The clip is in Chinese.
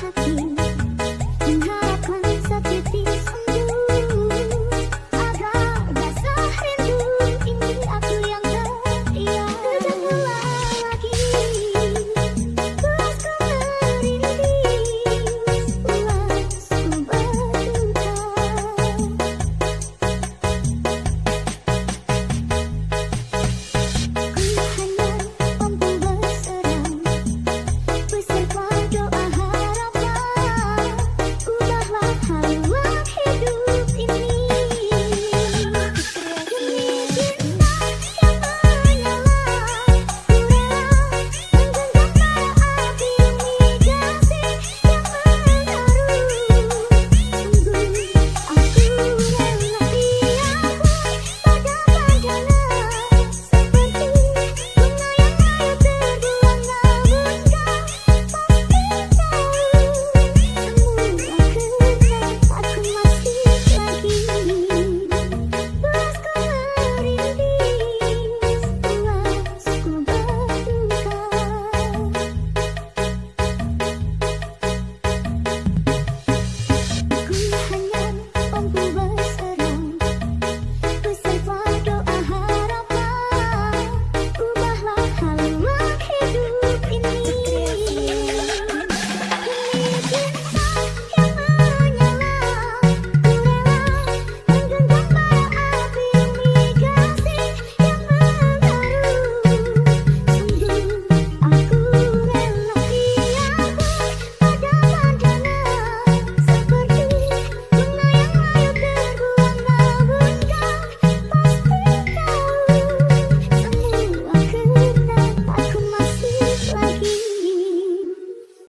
他